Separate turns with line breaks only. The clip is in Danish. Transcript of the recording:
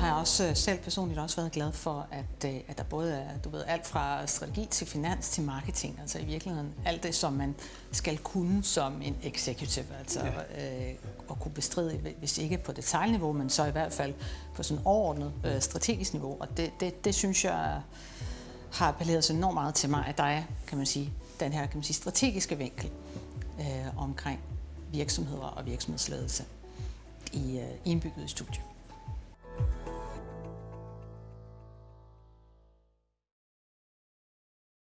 jeg også øh, selv personligt også været glad for, at, øh, at der både er du ved, alt fra strategi til finans til marketing, altså i virkeligheden alt det, som man skal kunne som en executive, altså ja. øh, at kunne bestride, hvis ikke på detaljniveau, men så i hvert fald på sådan overordnet øh, strategisk niveau. Og det, det, det synes jeg har appelleret så enormt meget til mig, at der er, kan man sige, den her kan man sige, strategiske vinkel øh, omkring virksomheder og virksomhedsledelse i, øh, indbygget i studiet.